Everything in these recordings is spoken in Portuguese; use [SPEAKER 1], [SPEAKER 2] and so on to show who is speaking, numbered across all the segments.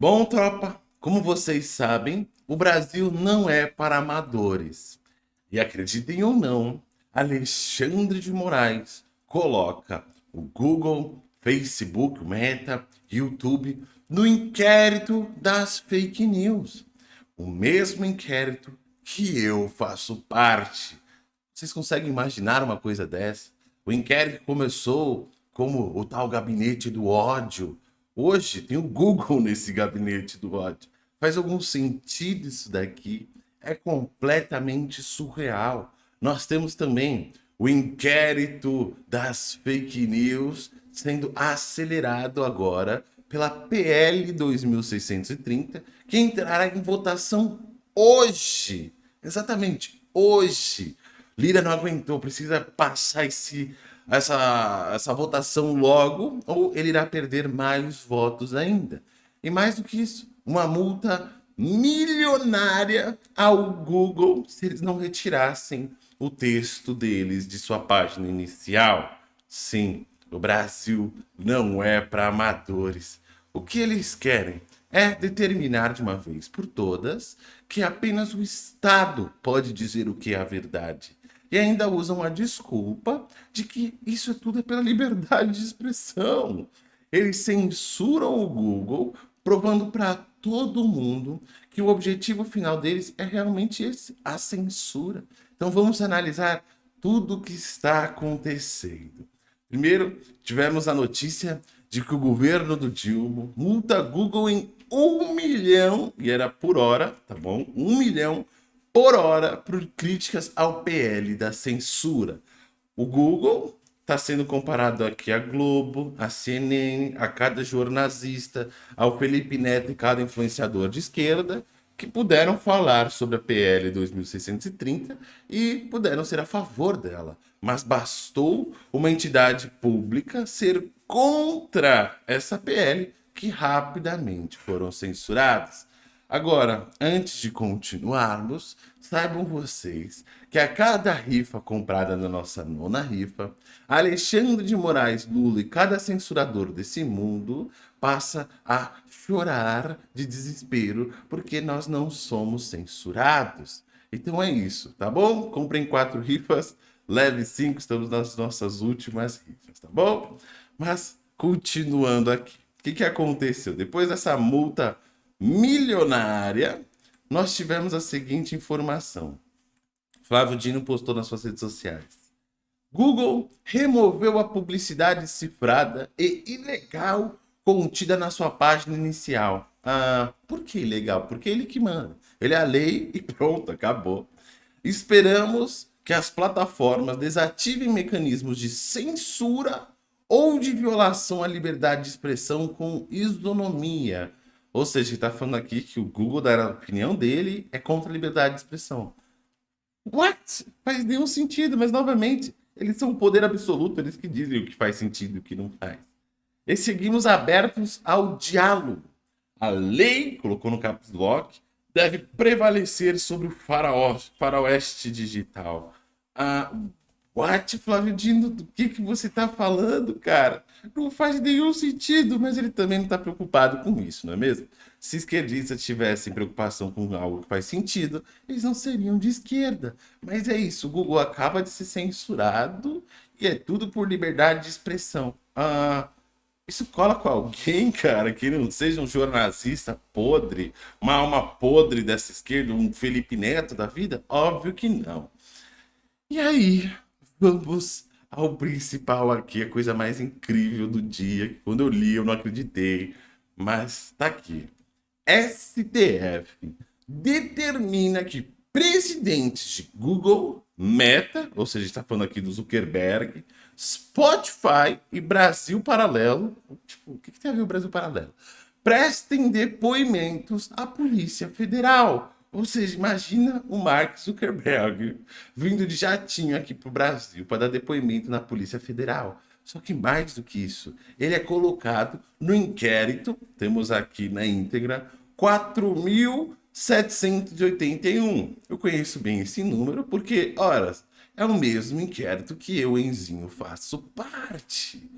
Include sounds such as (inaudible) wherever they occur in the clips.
[SPEAKER 1] Bom, tropa, como vocês sabem, o Brasil não é para amadores. E acreditem ou não, Alexandre de Moraes coloca o Google, Facebook, Meta, YouTube no inquérito das fake news. O mesmo inquérito que eu faço parte. Vocês conseguem imaginar uma coisa dessa? O inquérito começou como o tal gabinete do ódio, Hoje tem o Google (laughs) nesse gabinete do ódio. Faz algum sentido isso daqui? É completamente surreal. Nós temos também o inquérito das fake news sendo acelerado agora pela PL 2630, que entrará em votação hoje. Exatamente, hoje. Lira não aguentou, precisa passar esse essa, essa votação logo, ou ele irá perder mais votos ainda. E mais do que isso, uma multa milionária ao Google se eles não retirassem o texto deles de sua página inicial. Sim, o Brasil não é para amadores. O que eles querem é determinar de uma vez por todas que apenas o Estado pode dizer o que é a verdade e ainda usam a desculpa de que isso tudo é pela liberdade de expressão. Eles censuram o Google, provando para todo mundo que o objetivo final deles é realmente esse, a censura. Então vamos analisar tudo o que está acontecendo. Primeiro, tivemos a notícia de que o governo do Dilma multa Google em um milhão, e era por hora, tá bom? Um milhão por hora por críticas ao PL da censura. O Google está sendo comparado aqui a Globo, a CNN, a cada jornalista, ao Felipe Neto e cada influenciador de esquerda que puderam falar sobre a PL 2630 e puderam ser a favor dela. Mas bastou uma entidade pública ser contra essa PL que rapidamente foram censuradas. Agora, antes de continuarmos, saibam vocês que a cada rifa comprada na nossa nona rifa, Alexandre de Moraes Lula e cada censurador desse mundo passa a chorar de desespero porque nós não somos censurados. Então é isso, tá bom? Comprem quatro rifas, leve cinco, estamos nas nossas últimas rifas, tá bom? Mas, continuando aqui, o que, que aconteceu? Depois dessa multa milionária, nós tivemos a seguinte informação. Flávio Dino postou nas suas redes sociais. Google removeu a publicidade cifrada e ilegal contida na sua página inicial. Ah, por que ilegal? Porque ele que manda. Ele é a lei (laughs) e pronto, acabou. Esperamos que as plataformas desativem mecanismos de censura ou de violação à liberdade de expressão com isonomia, ou seja, ele está falando aqui que o Google, da opinião dele, é contra a liberdade de expressão. What? Faz nenhum sentido, mas novamente, eles são o poder absoluto, eles que dizem o que faz sentido e o que não faz. E seguimos abertos ao diálogo. A lei, colocou no caps lock, deve prevalecer sobre o faroeste digital. Ah, What, Flávio Dino, do que, que você está falando, cara? Não faz nenhum sentido, mas ele também não está preocupado com isso, não é mesmo? Se esquerdistas tivessem preocupação com algo que faz sentido, eles não seriam de esquerda. Mas é isso, o Google acaba de ser censurado e é tudo por liberdade de expressão. Ah, isso cola com alguém, (laughs) cara, que não seja um jornalista podre, uma alma podre dessa esquerda, um Felipe Neto da vida? Óbvio que não. E aí, Vamos ao principal aqui, a coisa mais incrível do dia. Quando eu li, eu não acreditei. Mas tá aqui. STF determina que presidentes de Google, Meta, ou seja, está falando aqui do Zuckerberg, Spotify e Brasil Paralelo, tipo, o que, que tem a ver o Brasil Paralelo? Prestem depoimentos à Polícia Federal ou seja, imagina o Mark Zuckerberg vindo de jatinho aqui para o Brasil para dar depoimento na Polícia Federal. Só que mais do que isso, ele é colocado no inquérito, temos aqui na íntegra, 4.781. Eu conheço bem esse número porque, ora, é o mesmo inquérito que eu, Enzinho, faço parte.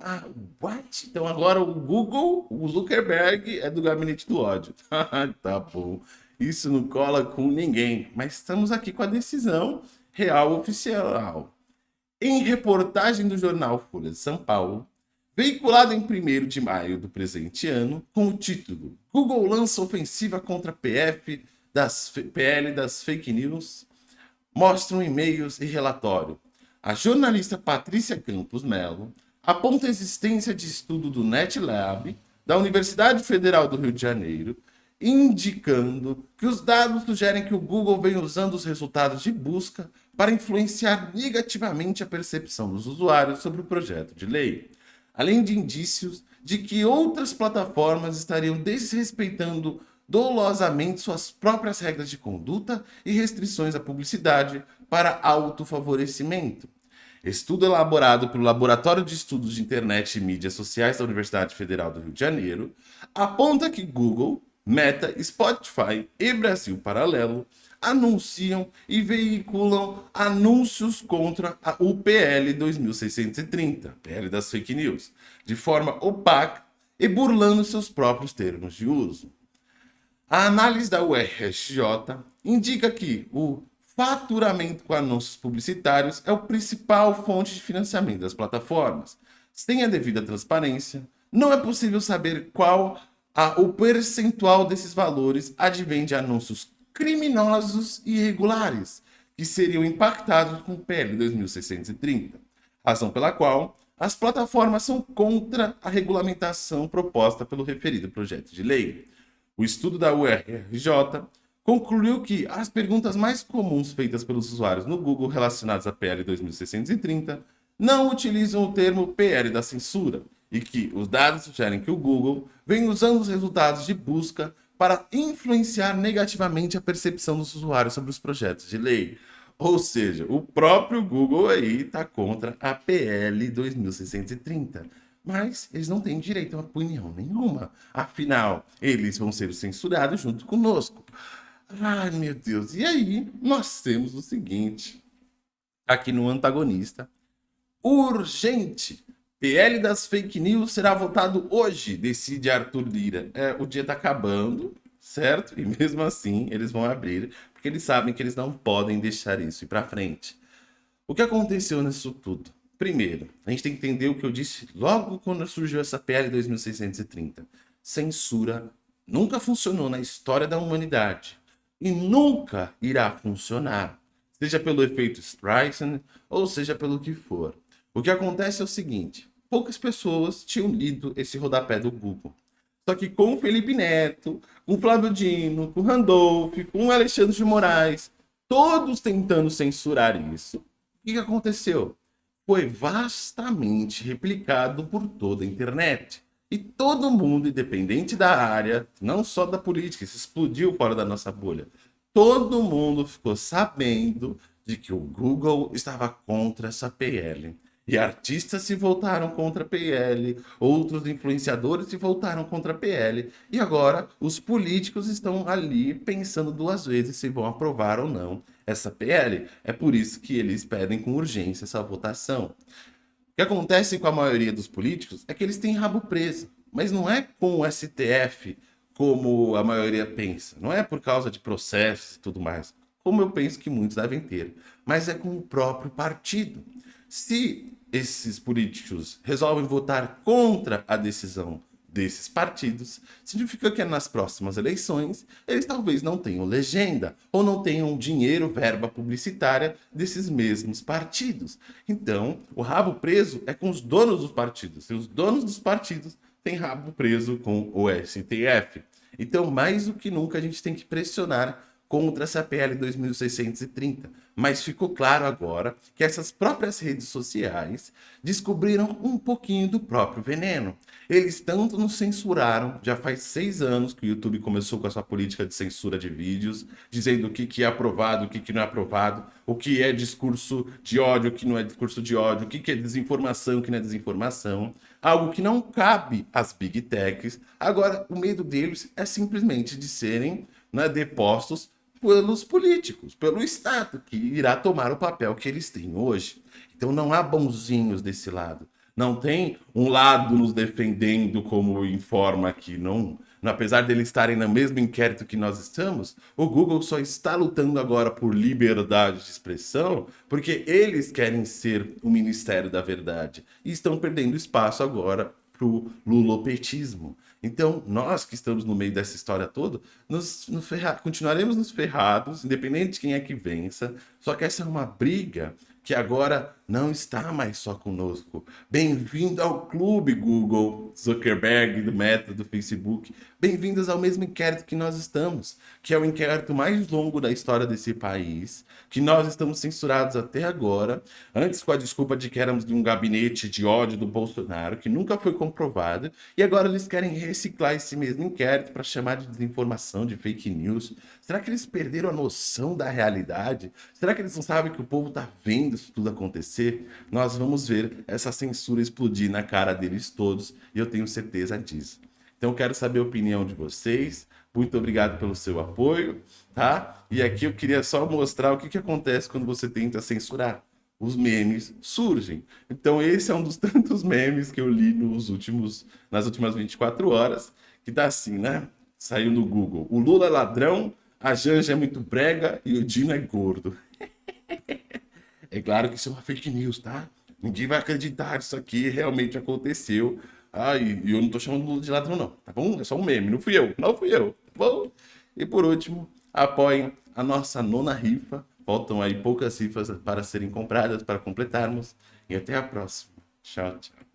[SPEAKER 1] Ah, what? Então agora o Google, o Zuckerberg é do gabinete do ódio. (laughs) tá bom. Isso não cola com ninguém. Mas estamos aqui com a decisão real oficial. Em reportagem do jornal Folha de São Paulo, veiculada em 1 de maio do presente ano, com o título Google lança ofensiva contra PF das PL das fake news, mostram e-mails e relatório. A jornalista Patrícia Campos Melo aponta a existência de estudo do NetLab, da Universidade Federal do Rio de Janeiro, indicando que os dados sugerem que o Google vem usando os resultados de busca para influenciar negativamente a percepção dos usuários sobre o projeto de lei, além de indícios de que outras plataformas estariam desrespeitando dolosamente suas próprias regras de conduta e restrições à publicidade para autofavorecimento. Estudo elaborado pelo Laboratório de Estudos de Internet e Mídias Sociais da Universidade Federal do Rio de Janeiro aponta que Google, Meta, Spotify e Brasil Paralelo anunciam e veiculam anúncios contra o PL 2630, PL das fake news, de forma opaca e burlando seus próprios termos de uso. A análise da URSJ indica que o faturamento com anúncios publicitários é o principal fonte de financiamento das plataformas. Sem a devida transparência, não é possível saber qual a, o percentual desses valores advém de anúncios criminosos e irregulares, que seriam impactados com o PL 2630, razão pela qual as plataformas são contra a regulamentação proposta pelo referido projeto de lei. O estudo da URJ concluiu que as perguntas mais comuns feitas pelos usuários no Google relacionadas a PL 2630 não utilizam o termo PL da censura e que os dados sugerem que o Google vem usando os resultados de busca para influenciar negativamente a percepção dos usuários sobre os projetos de lei. Ou seja, o próprio Google aí está contra a PL 2630 mas eles não têm direito a opinião nenhuma. Afinal, eles vão ser censurados junto conosco. Ai, meu Deus. E aí, nós temos o seguinte, aqui no antagonista. Urgente! PL das fake news será votado hoje, decide Arthur Lira. É, o dia tá acabando, certo? E mesmo assim, eles vão abrir, porque eles sabem que eles não podem deixar isso ir para frente. O que aconteceu nisso tudo? Primeiro, a gente tem que entender o que eu disse logo quando surgiu essa PL 2630. Censura nunca funcionou na história da humanidade e nunca irá funcionar, seja pelo efeito Streisand ou seja pelo que for. O que acontece é o seguinte, poucas pessoas tinham lido esse rodapé do Google. Só que com o Felipe Neto, com o Flávio Dino, com o Randolph, com o Alexandre de Moraes, todos tentando censurar isso, o que aconteceu? foi vastamente replicado por toda a internet. E todo mundo, independente da área, não só da política, isso explodiu fora da nossa bolha. Todo mundo ficou sabendo de que o Google estava contra essa PL. E artistas se voltaram contra a PL, outros influenciadores se voltaram contra a PL. E agora os políticos estão ali pensando duas vezes se vão aprovar ou não essa PL. É por isso que eles pedem com urgência essa votação. O que acontece com a maioria dos políticos é que eles têm rabo preso, mas não é com o STF como a maioria pensa, não é por causa de processos e tudo mais, como eu penso que muitos devem ter, mas é com o próprio partido. Se esses políticos resolvem votar contra a decisão desses partidos, significa que nas próximas eleições eles talvez não tenham legenda ou não tenham dinheiro, verba publicitária desses mesmos partidos. Então, o rabo preso é com os donos dos partidos, e os donos dos partidos têm rabo preso com o STF. Então, mais do que nunca, a gente tem que pressionar contra essa PL 2630. Mas ficou claro agora que essas próprias redes sociais descobriram um pouquinho do próprio veneno. Eles tanto nos censuraram, já faz seis anos que o YouTube começou com a sua política de censura de vídeos, dizendo o que, que é aprovado, o que, que não é aprovado, o que é discurso de ódio, o que não é discurso de ódio, o que, que é desinformação, o que não é desinformação. Algo que não cabe às big techs. Agora, o medo deles é simplesmente de serem né, depostos pelos políticos, pelo Estado, que irá tomar o papel que eles têm hoje. Então não há bonzinhos desse lado. Não tem um lado nos defendendo, como informa aqui, não. Apesar deles estarem no mesmo inquérito que nós estamos, o Google só está lutando agora por liberdade de expressão porque eles querem ser o Ministério da Verdade e estão perdendo espaço agora para o lulopetismo. Então, nós que estamos no meio dessa história toda, nos, nos continuaremos nos ferrados, independente de quem é que vença. Só que essa é uma briga que agora não está mais só conosco. Bem-vindo ao clube, Google, Zuckerberg, do Meta, do Facebook. Bem-vindos ao mesmo inquérito que nós estamos, que é o inquérito mais longo da história desse país, que nós estamos censurados até agora, antes com a desculpa de que éramos de um gabinete de ódio do Bolsonaro, que nunca foi comprovado, e agora eles querem reciclar esse mesmo inquérito para chamar de desinformação, de fake news. Será que eles perderam a noção da realidade? Será que eles não sabem que o povo está vendo isso tudo acontecer? Nós vamos ver essa censura explodir na cara deles todos, e eu tenho certeza disso. Então eu quero saber a opinião de vocês. Muito obrigado pelo seu apoio, tá? E aqui eu queria só mostrar o que, que acontece quando você tenta censurar. Os memes surgem. Então esse é um dos (laughs) tantos memes que eu li nos últimos, nas últimas 24 horas, que tá assim, né? Saiu no Google. O Lula é ladrão, a Janja é muito brega e o Dino é gordo. é claro que isso é uma fake news, tá? Ninguém vai acreditar isso aqui realmente aconteceu. Ah, e, eu não tô chamando Lula de ladrão, não, tá bom? É só um meme, não fui eu, não fui eu, tá bom? E por último, apoiem a nossa nona rifa. Faltam aí poucas rifas para serem compradas, para completarmos. E até a próxima. Tchau, tchau.